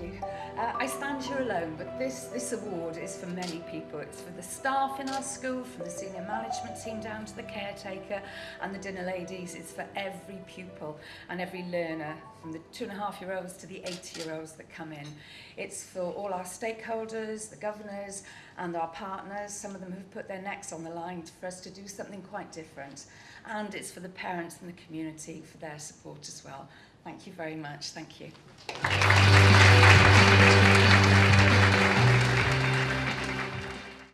Uh, I stand here alone, but this, this award is for many people. It's for the staff in our school, from the senior management team down to the caretaker and the dinner ladies. It's for every pupil and every learner, from the two and a half year olds to the 80 year olds that come in. It's for all our stakeholders, the governors and our partners. Some of them have put their necks on the line for us to do something quite different. And it's for the parents and the community for their support as well. Thank you very much. Thank you.